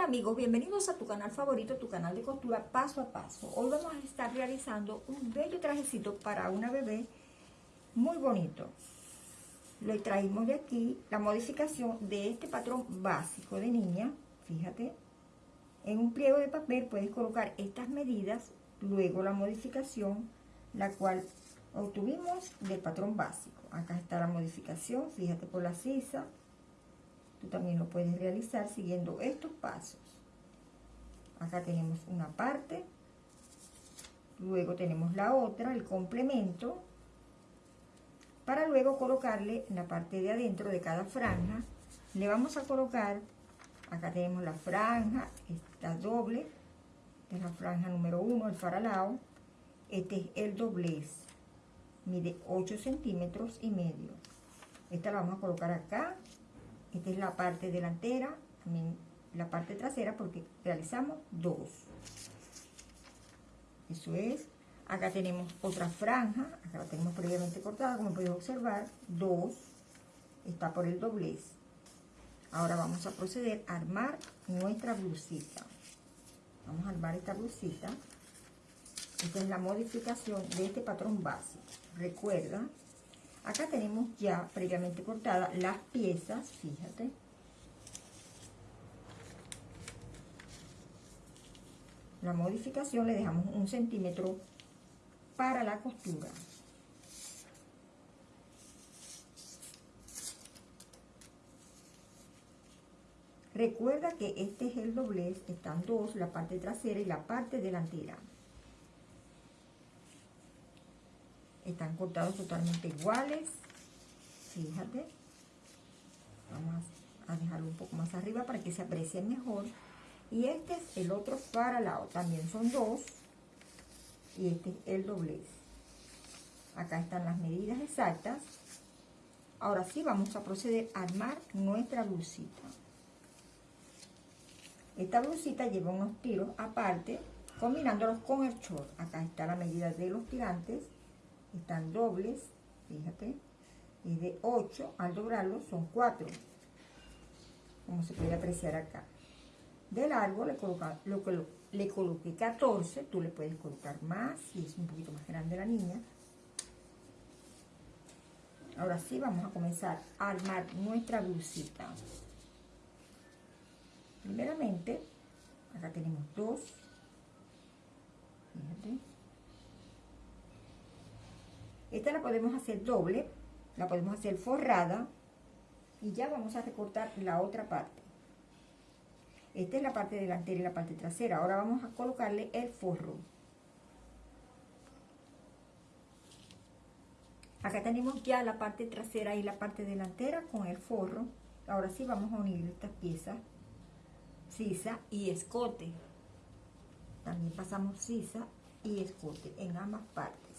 amigos, bienvenidos a tu canal favorito, tu canal de costura paso a paso. Hoy vamos a estar realizando un bello trajecito para una bebé muy bonito. Lo traímos de aquí, la modificación de este patrón básico de niña. Fíjate, en un pliego de papel puedes colocar estas medidas, luego la modificación, la cual obtuvimos del patrón básico. Acá está la modificación, fíjate por la sisa, Tú también lo puedes realizar siguiendo estos pasos. Acá tenemos una parte, luego tenemos la otra, el complemento, para luego colocarle en la parte de adentro de cada franja, le vamos a colocar, acá tenemos la franja, esta doble, esta es la franja número uno, el faralao, este es el doblez, mide 8 centímetros y medio. Esta la vamos a colocar acá, esta es la parte delantera, también la parte trasera porque realizamos dos. Eso es. Acá tenemos otra franja, acá la tenemos previamente cortada, como puedes observar, dos. Está por el doblez. Ahora vamos a proceder a armar nuestra blusita. Vamos a armar esta blusita. Esta es la modificación de este patrón básico. Recuerda Acá tenemos ya previamente cortadas las piezas, fíjate. La modificación le dejamos un centímetro para la costura. Recuerda que este es el doblez, están dos, la parte trasera y la parte delantera. Están cortados totalmente iguales. Fíjate. Vamos a dejarlo un poco más arriba para que se aprecie mejor. Y este es el otro para lado también son dos. Y este es el doblez. Acá están las medidas exactas. Ahora sí vamos a proceder a armar nuestra blusita. Esta blusita lleva unos tiros aparte combinándolos con el short. Acá está la medida de los tirantes están dobles, fíjate, y de 8 al doblarlo son 4, como se puede apreciar acá. De largo le, coloca, lo que le coloqué 14, tú le puedes colocar más, si es un poquito más grande la niña. Ahora sí vamos a comenzar a armar nuestra blusita. Primeramente, acá tenemos dos, fíjate, esta la podemos hacer doble, la podemos hacer forrada y ya vamos a recortar la otra parte. Esta es la parte delantera y la parte trasera. Ahora vamos a colocarle el forro. Acá tenemos ya la parte trasera y la parte delantera con el forro. Ahora sí vamos a unir estas piezas, sisa y escote. También pasamos sisa y escote en ambas partes.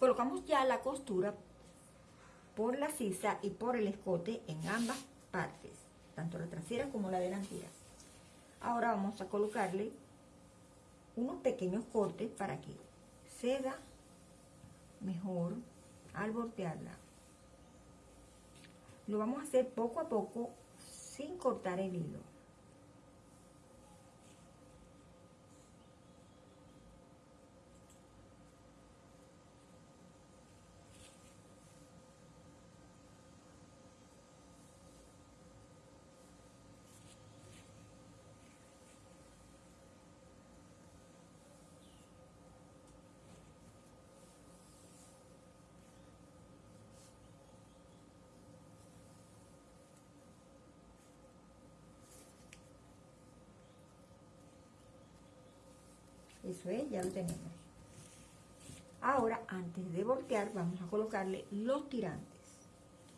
Colocamos ya la costura por la sisa y por el escote en ambas partes, tanto la trasera como la delantera. Ahora vamos a colocarle unos pequeños cortes para que ceda mejor al voltearla. Lo vamos a hacer poco a poco sin cortar el hilo. Eso es, ya lo tenemos. Ahora, antes de voltear, vamos a colocarle los tirantes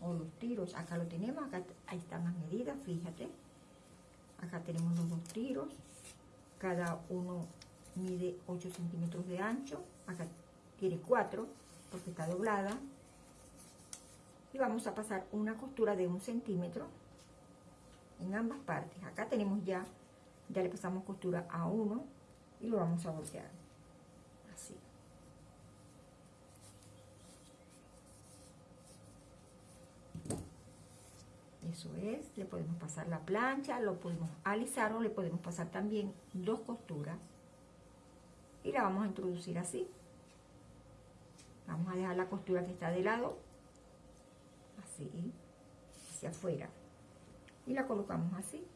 o los tiros. Acá lo tenemos, acá ahí están las medidas, fíjate. Acá tenemos los dos tiros. Cada uno mide 8 centímetros de ancho. Acá tiene 4 porque está doblada. Y vamos a pasar una costura de un centímetro en ambas partes. Acá tenemos ya, ya le pasamos costura a uno y lo vamos a voltear así Eso es, le podemos pasar la plancha, lo podemos alisar o le podemos pasar también dos costuras. Y la vamos a introducir así. Vamos a dejar la costura que está de lado, así, hacia afuera. Y la colocamos así.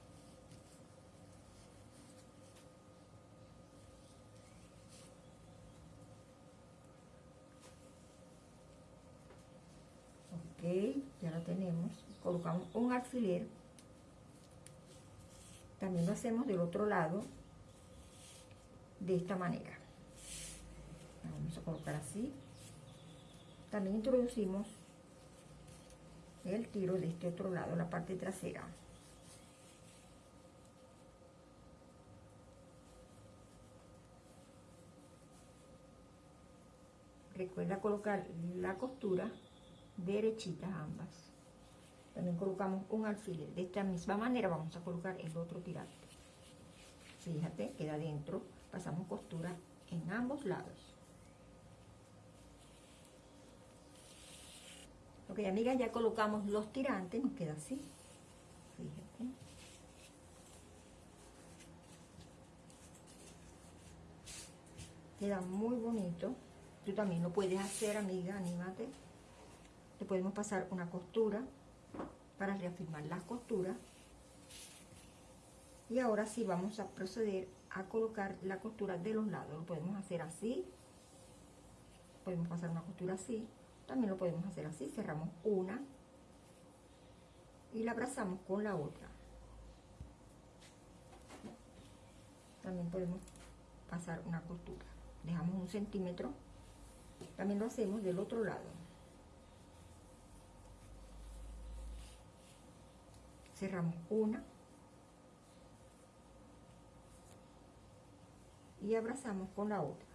Ya la tenemos. Colocamos un alfiler. También lo hacemos del otro lado, de esta manera. vamos a colocar así también introducimos el tiro de este otro lado, la parte trasera. Recuerda colocar la costura derechita ambas. También colocamos un alfiler. De esta misma manera vamos a colocar el otro tirante. Fíjate, queda dentro. Pasamos costura en ambos lados. Ok, amigas, ya colocamos los tirantes, nos queda así. Fíjate. Queda muy bonito. Tú también lo puedes hacer, amiga, anímate. Le podemos pasar una costura para reafirmar las costuras. Y ahora sí vamos a proceder a colocar la costura de los lados. Lo podemos hacer así. Podemos pasar una costura así también lo podemos hacer así, cerramos una y la abrazamos con la otra. También podemos pasar una costura. Dejamos un centímetro. También lo hacemos del otro lado. Cerramos una. Y abrazamos con la otra.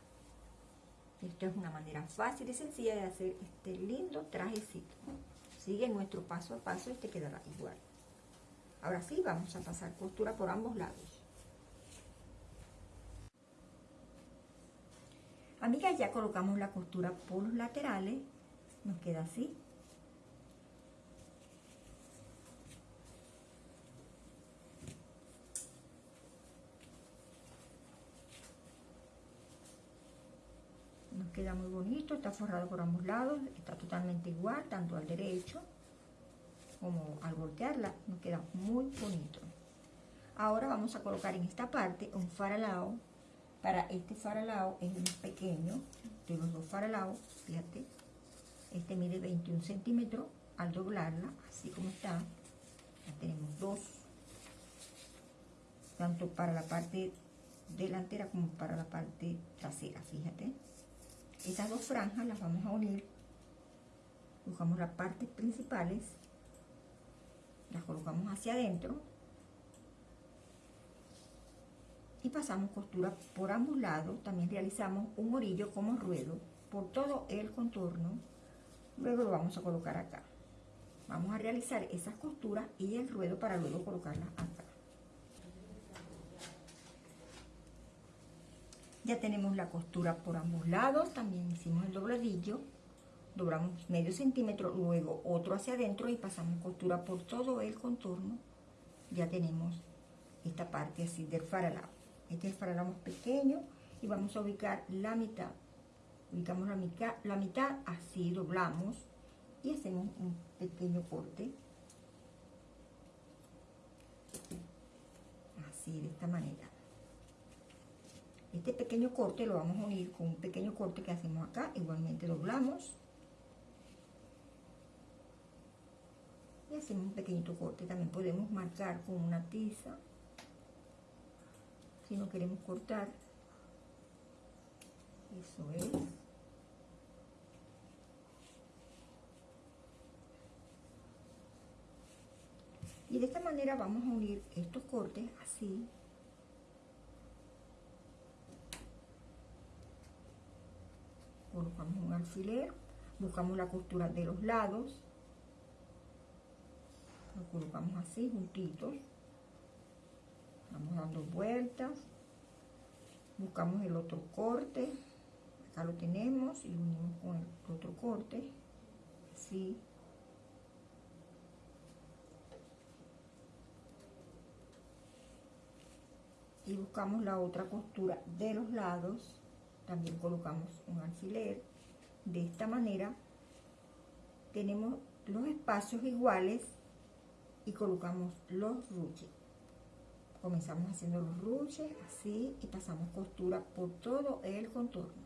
Esto es una manera fácil y sencilla de hacer este lindo trajecito. Sigue nuestro paso a paso y te quedará igual. Ahora sí, vamos a pasar costura por ambos lados. Amigas, ya colocamos la costura por los laterales. Nos queda así. Queda muy bonito, está forrado por ambos lados, está totalmente igual, tanto al derecho como al voltearla, nos queda muy bonito. Ahora vamos a colocar en esta parte un faralao, para este faralao es más pequeño, de los dos faralaos, fíjate, este mide 21 centímetros, al doblarla, así como está, ya tenemos dos, tanto para la parte delantera como para la parte trasera, fíjate. Estas dos franjas las vamos a unir. Buscamos las partes principales. Las colocamos hacia adentro. Y pasamos costura por ambos lados. También realizamos un orillo como ruedo por todo el contorno. Luego lo vamos a colocar acá. Vamos a realizar esas costuras y el ruedo para luego colocarlas acá. Ya tenemos la costura por ambos lados, también hicimos el dobladillo, doblamos medio centímetro, luego otro hacia adentro y pasamos costura por todo el contorno. Ya tenemos esta parte así del faralao. Este es el faralao más pequeño y vamos a ubicar la mitad. Ubicamos la mitad, la mitad así, doblamos y hacemos un pequeño corte. Así, de esta manera. Este pequeño corte lo vamos a unir con un pequeño corte que hacemos acá. Igualmente doblamos. Y hacemos un pequeñito corte. También podemos marcar con una tiza. Si no queremos cortar. Eso es. Y de esta manera vamos a unir estos cortes así colocamos un alfiler, buscamos la costura de los lados, lo colocamos así juntitos, vamos dando vueltas, buscamos el otro corte, acá lo tenemos y lo unimos con el otro corte, así, y buscamos la otra costura de los lados también colocamos un alfiler. De esta manera tenemos los espacios iguales y colocamos los ruches. Comenzamos haciendo los ruches así y pasamos costura por todo el contorno.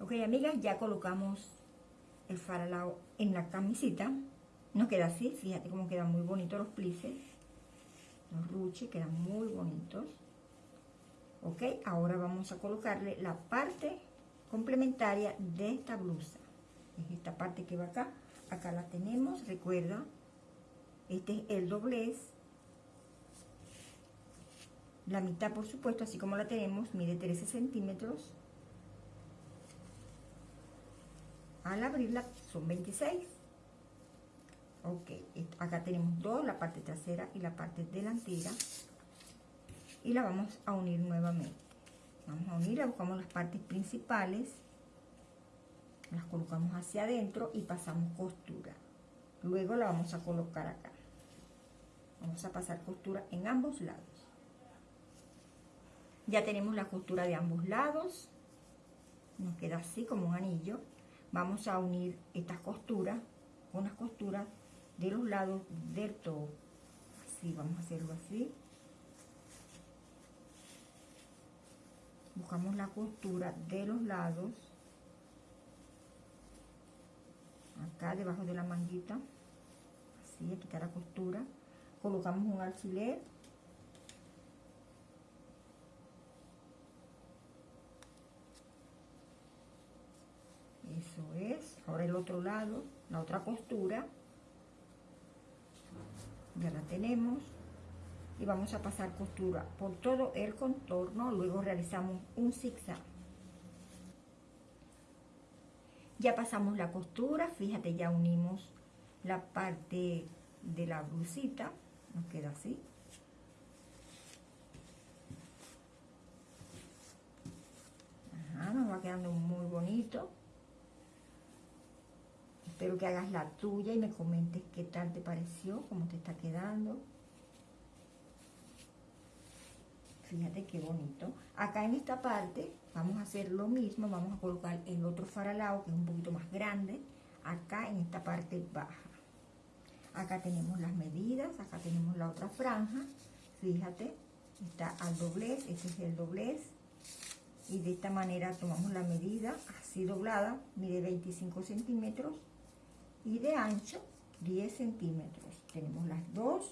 Ok amigas ya colocamos el faralao en la camisita. Nos queda así fíjate cómo quedan muy bonitos los plices. Los ruches quedan muy bonitos ok ahora vamos a colocarle la parte complementaria de esta blusa. Es esta parte que va acá. Acá la tenemos recuerda. Este es el doblez. La mitad por supuesto así como la tenemos. Mide 13 centímetros. Al abrirla son 26 ok acá tenemos dos la parte trasera y la parte delantera y la vamos a unir nuevamente. Vamos a unir buscamos las partes principales las colocamos hacia adentro y pasamos costura. Luego la vamos a colocar acá. Vamos a pasar costura en ambos lados. Ya tenemos la costura de ambos lados. Nos queda así como un anillo. Vamos a unir estas costuras con las costuras de los lados del todo. Así vamos a hacerlo así buscamos la costura de los lados. Acá debajo de la manguita. Así aquí está la costura. Colocamos un alfiler. Eso es. Ahora el otro lado la otra costura. Ya la tenemos y vamos a pasar costura por todo el contorno. Luego realizamos un zigzag. Ya pasamos la costura fíjate ya unimos la parte de la blusita. Nos queda así. Nos va quedando muy bonito. Espero que hagas la tuya y me comentes qué tal te pareció cómo te está quedando fíjate qué bonito. Acá en esta parte vamos a hacer lo mismo vamos a colocar el otro faralao que es un poquito más grande acá en esta parte baja. Acá tenemos las medidas acá tenemos la otra franja fíjate está al doblez este es el doblez y de esta manera tomamos la medida así doblada mide 25 centímetros y de ancho 10 centímetros. Tenemos las dos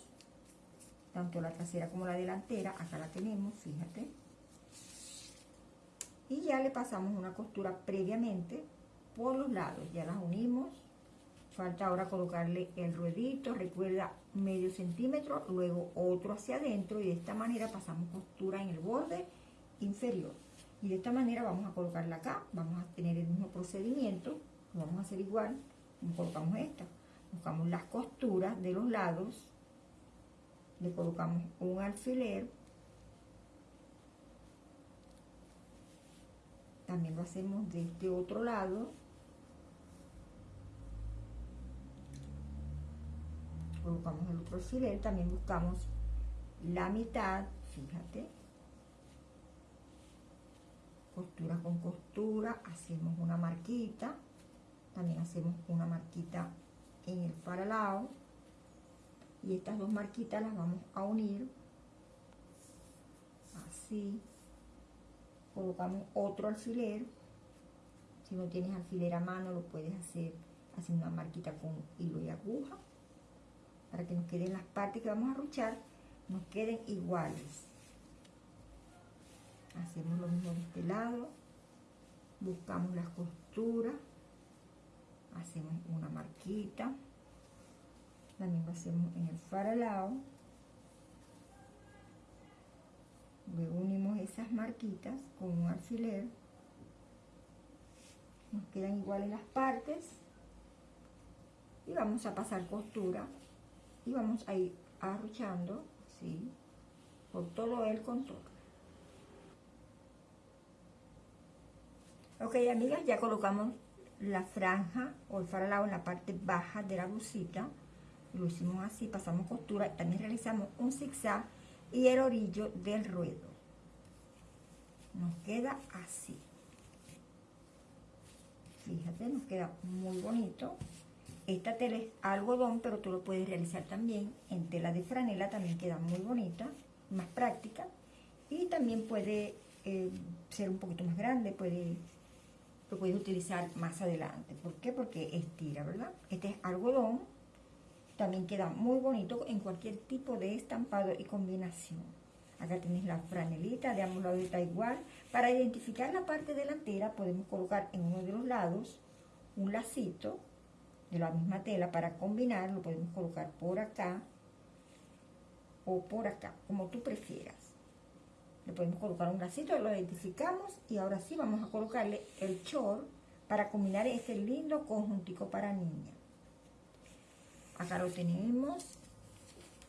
tanto la trasera como la delantera, acá la tenemos, fíjate. Y ya le pasamos una costura previamente por los lados, ya las unimos. Falta ahora colocarle el ruedito, recuerda medio centímetro, luego otro hacia adentro y de esta manera pasamos costura en el borde inferior. Y de esta manera vamos a colocarla acá, vamos a tener el mismo procedimiento, lo vamos a hacer igual, colocamos esta. Buscamos las costuras de los lados le colocamos un alfiler. También lo hacemos de este otro lado. Colocamos el otro alfiler. También buscamos la mitad fíjate. Costura con costura hacemos una marquita. También hacemos una marquita en el paralado y estas dos marquitas las vamos a unir. Así. Colocamos otro alfiler. Si no tienes alfiler a mano lo puedes hacer haciendo una marquita con hilo y aguja. Para que nos queden las partes que vamos a ruchar nos queden iguales. Hacemos lo mismo de este lado. Buscamos las costuras. Hacemos una marquita también lo hacemos en el faralao. Unimos esas marquitas con un alfiler. Nos quedan iguales las partes. Y vamos a pasar costura. Y vamos a ir arruchando así por todo el contorno. Ok amigas ya colocamos la franja o el faralao en la parte baja de la blusita lo hicimos así, pasamos costura, también realizamos un zigzag y el orillo del ruedo. Nos queda así. Fíjate, nos queda muy bonito. Esta tela es algodón, pero tú lo puedes realizar también en tela de franela, también queda muy bonita, más práctica. Y también puede eh, ser un poquito más grande, puede, lo puedes utilizar más adelante. ¿Por qué? Porque estira, ¿verdad? Este es algodón, también queda muy bonito en cualquier tipo de estampado y combinación. Acá tienes la franelita, de ambos lados está igual. Para identificar la parte delantera podemos colocar en uno de los lados un lacito de la misma tela para combinar. Lo podemos colocar por acá o por acá, como tú prefieras. Le podemos colocar un lacito, lo identificamos y ahora sí vamos a colocarle el short para combinar este lindo conjuntico para niña. Acá lo tenemos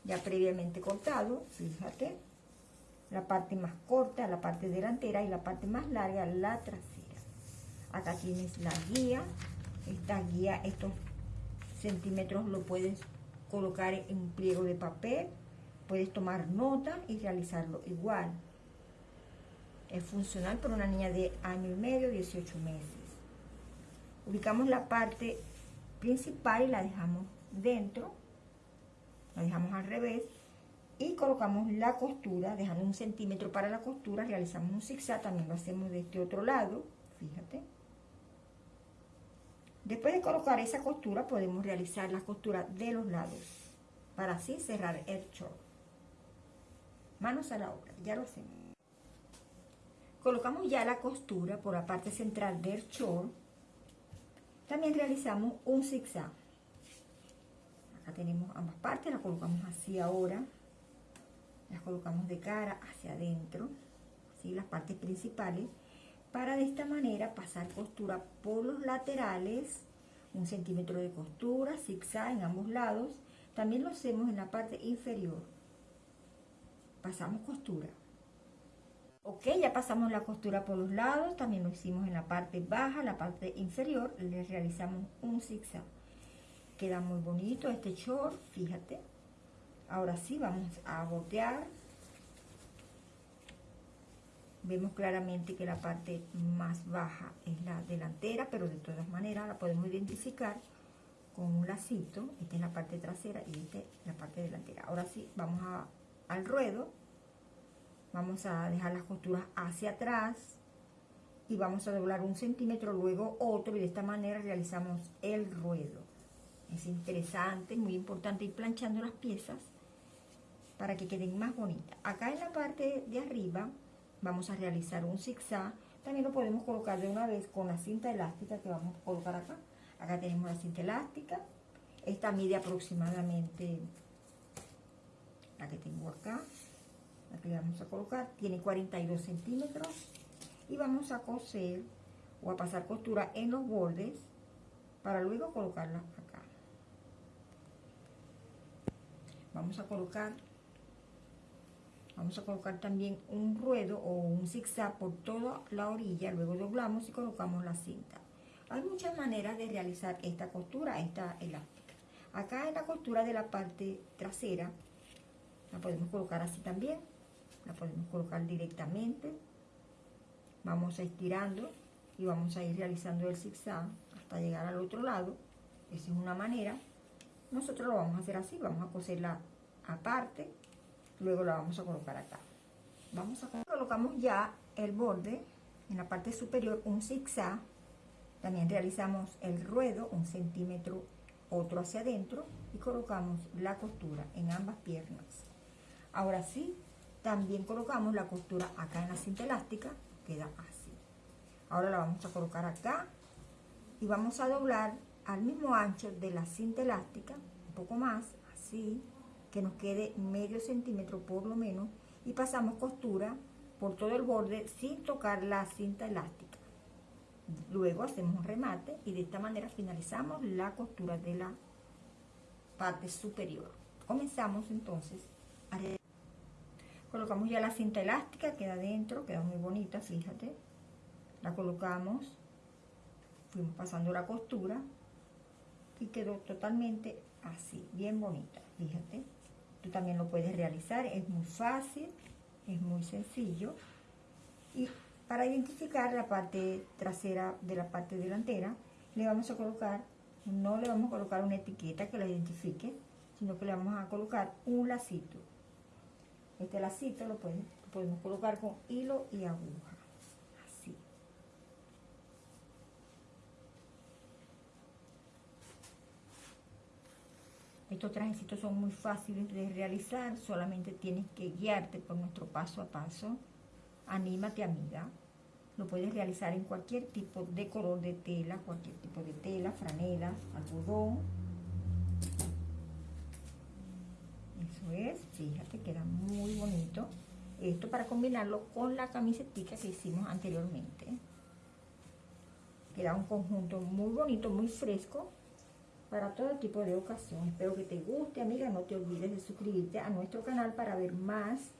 ya previamente cortado, fíjate. La parte más corta, la parte delantera y la parte más larga, la trasera. Acá tienes la guía. Esta guía, estos centímetros lo puedes colocar en un pliego de papel. Puedes tomar nota y realizarlo igual. Es funcional para una niña de año y medio, 18 meses. Ubicamos la parte principal y la dejamos dentro, la dejamos al revés y colocamos la costura, dejando un centímetro para la costura, realizamos un zigzag, también lo hacemos de este otro lado, fíjate. Después de colocar esa costura, podemos realizar la costura de los lados, para así cerrar el short. Manos a la obra, ya lo hacemos. Colocamos ya la costura por la parte central del short. También realizamos un zigzag tenemos ambas partes, las colocamos así ahora. Las colocamos de cara hacia adentro, así las partes principales, para de esta manera pasar costura por los laterales, un centímetro de costura, zigzag en ambos lados. También lo hacemos en la parte inferior. Pasamos costura. Ok, ya pasamos la costura por los lados, también lo hicimos en la parte baja, la parte inferior, le realizamos un zigzag. Queda muy bonito este short, fíjate. Ahora sí, vamos a botear. Vemos claramente que la parte más baja es la delantera, pero de todas maneras la podemos identificar con un lacito. Esta es la parte trasera y esta es la parte delantera. Ahora sí, vamos al ruedo. Vamos a dejar las costuras hacia atrás y vamos a doblar un centímetro, luego otro y de esta manera realizamos el ruedo. Es interesante, muy importante ir planchando las piezas para que queden más bonitas. Acá en la parte de arriba vamos a realizar un zigzag. También lo podemos colocar de una vez con la cinta elástica que vamos a colocar acá. Acá tenemos la cinta elástica. Esta mide aproximadamente la que tengo acá. La que vamos a colocar. Tiene 42 centímetros. Y vamos a coser o a pasar costura en los bordes para luego colocarla vamos a colocar vamos a colocar también un ruedo o un zigzag por toda la orilla luego doblamos y colocamos la cinta. Hay muchas maneras de realizar esta costura esta elástica. Acá en la costura de la parte trasera la podemos colocar así también la podemos colocar directamente. Vamos a estirando y vamos a ir realizando el zigzag hasta llegar al otro lado. Esa es una manera nosotros lo vamos a hacer así, vamos a coserla aparte, luego la vamos a colocar acá. Vamos a colocamos ya el borde en la parte superior, un zigzag, también realizamos el ruedo, un centímetro, otro hacia adentro y colocamos la costura en ambas piernas. Ahora sí, también colocamos la costura acá en la cinta elástica, queda así. Ahora la vamos a colocar acá y vamos a doblar al mismo ancho de la cinta elástica, un poco más, así, que nos quede medio centímetro por lo menos, y pasamos costura por todo el borde sin tocar la cinta elástica. Luego hacemos un remate y de esta manera finalizamos la costura de la parte superior. Comenzamos entonces a colocamos ya la cinta elástica, queda dentro, queda muy bonita, fíjate. La colocamos, fuimos pasando la costura y quedó totalmente así, bien bonita, fíjate. Tú también lo puedes realizar, es muy fácil, es muy sencillo. Y para identificar la parte trasera de la parte delantera, le vamos a colocar, no le vamos a colocar una etiqueta que la identifique, sino que le vamos a colocar un lacito. Este lacito lo podemos colocar con hilo y aguja. Estos trajecitos son muy fáciles de realizar, solamente tienes que guiarte por nuestro paso a paso. Anímate amiga. Lo puedes realizar en cualquier tipo de color de tela, cualquier tipo de tela, franela, algodón. Eso es, fíjate, queda muy bonito. Esto para combinarlo con la camiseta que hicimos anteriormente. Queda un conjunto muy bonito, muy fresco para todo tipo de ocasión. Espero que te guste, amiga. No te olvides de suscribirte a nuestro canal para ver más